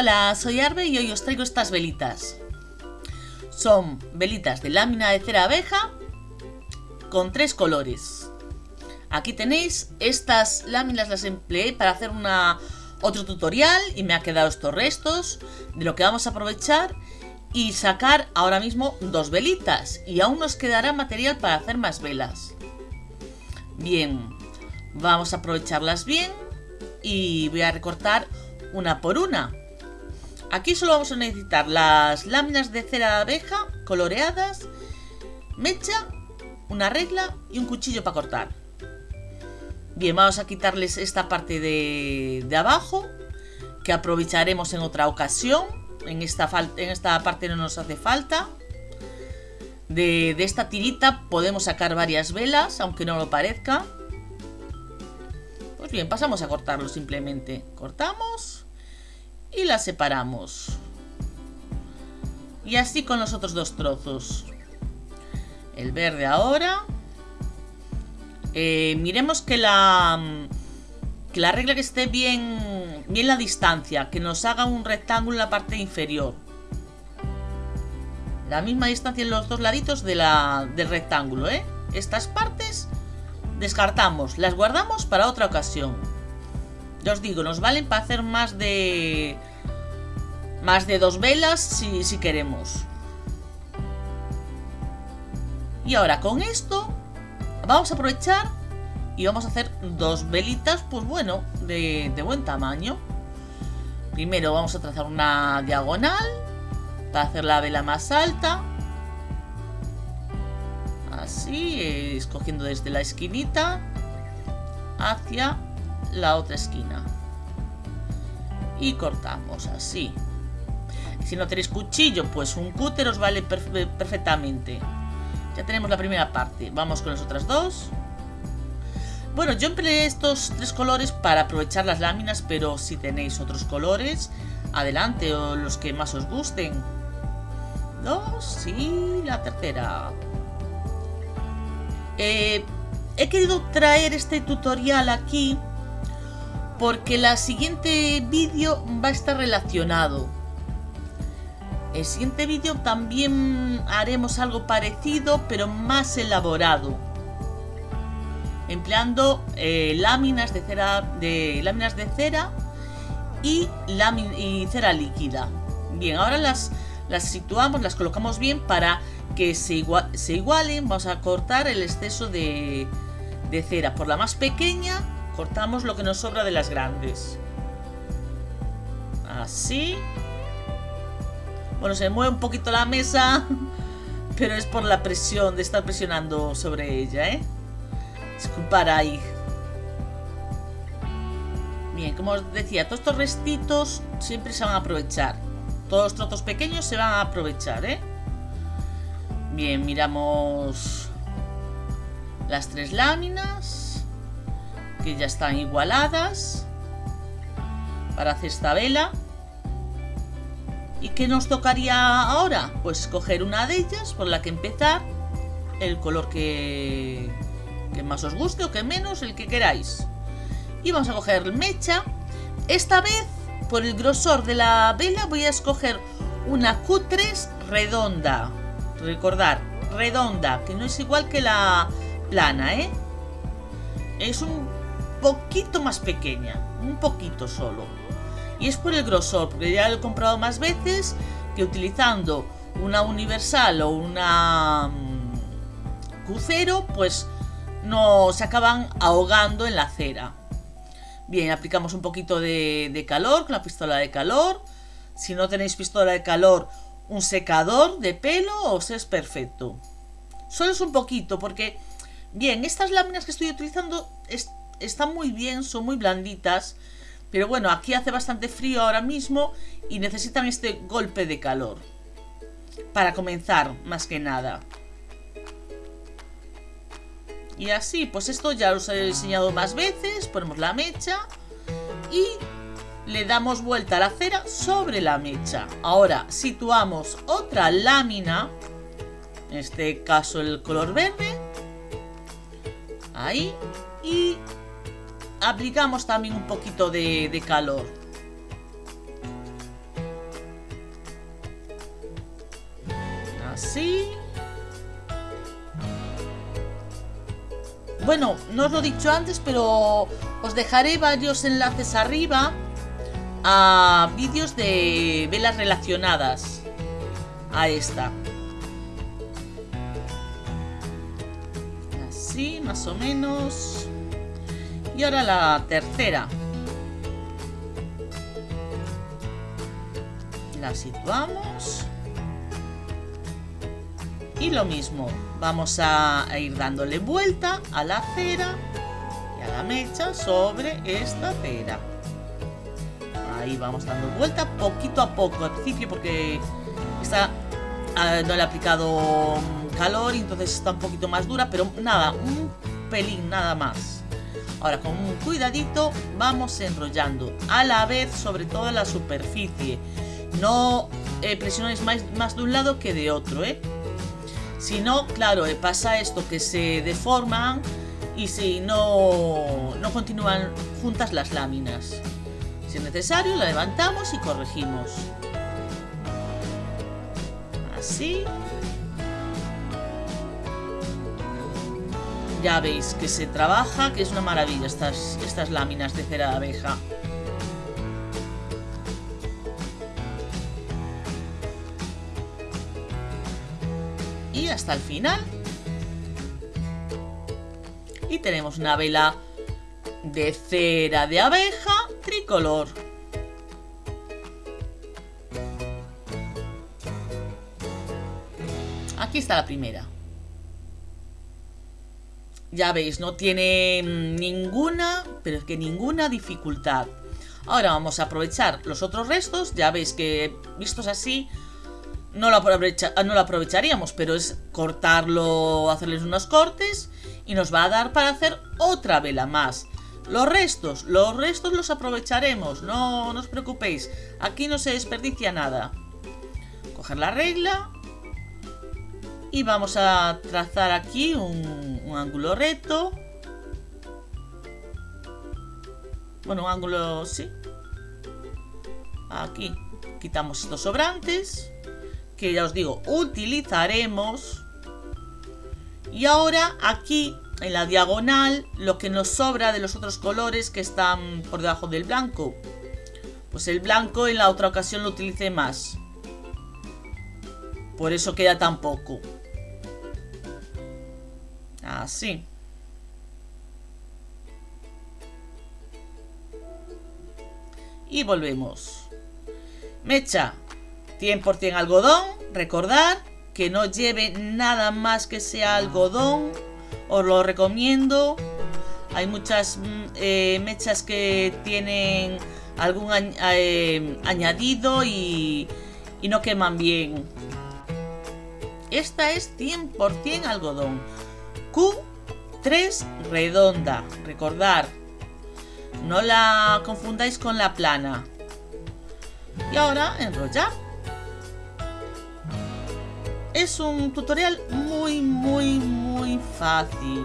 Hola, soy Arbe y hoy os traigo estas velitas. Son velitas de lámina de cera abeja con tres colores. Aquí tenéis, estas láminas las empleé para hacer una, otro tutorial y me ha quedado estos restos de lo que vamos a aprovechar y sacar ahora mismo dos velitas y aún nos quedará material para hacer más velas. Bien, vamos a aprovecharlas bien y voy a recortar una por una. Aquí solo vamos a necesitar las láminas de cera de abeja coloreadas, mecha, una regla y un cuchillo para cortar. Bien, vamos a quitarles esta parte de, abajo que aprovecharemos en otra ocasión. En esta, en esta parte no nos hace falta. De esta tirita podemos sacar varias velas, aunque no lo parezca. Pues bien, pasamos a cortarlo simplemente. Cortamos y la separamos. Y así con los otros dos trozos. El verde ahora. Eh, miremos que la, que la regla que esté bien, bien la distancia. Que nos haga un rectángulo en la parte inferior. La misma distancia en los dos laditos de la, del rectángulo, ¿eh? Estas partes descartamos, las guardamos para otra ocasión. Os digo, nos valen para hacer más de... Más de dos velas si, si queremos. Y ahora con esto vamos a aprovechar y vamos a hacer dos velitas, pues bueno, de, de buen tamaño. Primero vamos a trazar una diagonal para hacer la vela más alta. Así, escogiendo desde la esquinita hacia la otra esquina. Y cortamos así. Si no tenéis cuchillo, pues un cúter os vale perfectamente. Ya tenemos la primera parte. Vamos con las otras dos. Bueno, yo empleé estos tres colores para aprovechar las láminas, pero si tenéis otros colores, adelante, o los que más os gusten. Dos y la tercera. Eh, he querido traer este tutorial aquí porque el siguiente vídeo va a estar relacionado. El siguiente vídeo también haremos algo parecido, pero más elaborado. Empleando eh, láminas de cera, cera y, cera líquida. Bien, ahora las, situamos, las colocamos bien para que se, igualen. Vamos a cortar el exceso de cera. Por la más pequeña cortamos lo que nos sobra de las grandes. Así. Bueno, se mueve un poquito la mesa, pero es por la presión de estar presionando sobre ella, ¿eh? Disculpar ahí. Bien, como os decía, todos estos restitos siempre se van a aprovechar. Todos los trozos pequeños se van a aprovechar, ¿eh? Bien, miramos las tres láminas que ya están igualadas para hacer esta vela. ¿Y qué nos tocaría ahora? Pues escoger una de ellas por la que empezar, el color que, que más os guste o que menos, el que queráis. Y vamos a coger mecha. Esta vez, por el grosor de la vela, voy a escoger una Q3 redonda. Recordar, redonda, que no es igual que la plana, ¿eh? Es un poquito más pequeña, un poquito solo. Y es por el grosor, porque ya lo he comprado más veces que utilizando una universal o una mm, crucero, pues no se acaban ahogando en la cera. Bien, aplicamos un poquito de, de calor con la pistola de calor. Si no tenéis pistola de calor, un secador de pelo os es perfecto. Solo es un poquito, porque, bien, estas láminas que estoy utilizando están muy bien, son muy blanditas. Pero bueno, aquí hace bastante frío ahora mismo y necesitan este golpe de calor. Para comenzar, más que nada. Y así, pues esto ya os he enseñado más veces. Ponemos la mecha y le damos vuelta a la cera sobre la mecha. Ahora situamos otra lámina, en este caso el color verde. Ahí. Y aplicamos también un poquito de, de calor. Así. Bueno, no os lo he dicho antes, pero os dejaré varios enlaces arriba a vídeos de velas relacionadas a esta. Así, más o menos. Y ahora la tercera. La situamos. Y lo mismo, vamos a ir dándole vuelta a la cera y a la mecha sobre esta cera. Ahí vamos dando vuelta poquito a poco al principio porque esta ah, no le he aplicado calor y entonces está un poquito más dura, pero nada, un pelín nada más. Ahora con un cuidadito vamos enrollando a la vez sobre toda la superficie. No eh, presionéis más, más de un lado que de otro, ¿eh? Si no, claro, eh, pasa esto que se deforman y si no, no continúan juntas las láminas. Si es necesario, la levantamos y corregimos. Así. Ya veis que se trabaja, que es una maravilla estas, estas láminas de cera de abeja. y hasta el final. Y tenemos una vela de cera de abeja tricolor. Aquí está la primera. Ya veis, no tiene ninguna, pero es que ninguna dificultad. Ahora vamos a aprovechar los otros restos. Ya veis que vistos así no lo, aprovecharíamos, pero es cortarlo, hacerles unos cortes y nos va a dar para hacer otra vela más. Los restos, los restos los aprovecharemos, no, os preocupéis, aquí no se desperdicia nada. Coger la regla y vamos a trazar aquí un, un ángulo recto. Bueno, un ángulo, sí. Aquí quitamos estos sobrantes que ya os digo, utilizaremos. Y ahora aquí en la diagonal lo que nos sobra de los otros colores que están por debajo del blanco. Pues el blanco en la otra ocasión lo utilicé más. Por eso queda tan poco. Y volvemos. Mecha, 100% algodón, recordad que no lleve nada más que sea algodón, os lo recomiendo. Hay muchas mm, eh, mechas que tienen algún eh, añadido y, y no queman bien. Esta es 100% algodón. Q3 redonda, recordad. No la confundáis con la plana. Y ahora enrollar. Es un tutorial muy, muy, muy fácil.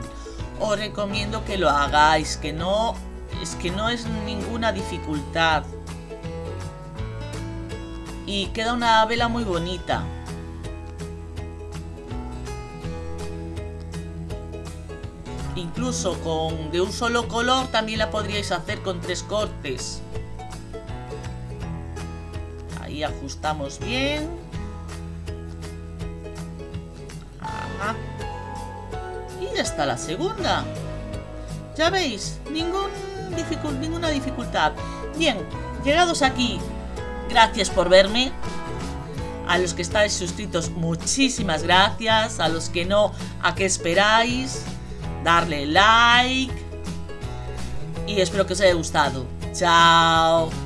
Os recomiendo que lo hagáis, que no es que no es ninguna dificultad. Y queda una vela muy bonita. Incluso con de un solo color también la podríais hacer con tres cortes. Ahí ajustamos bien. Y ya está la segunda. Ya veis, ninguna dificultad. Bien, llegados aquí, gracias por verme. A los que estáis suscritos, muchísimas gracias. A los que no, ¿a qué esperáis? Darle like. Y espero que os haya gustado. Chao.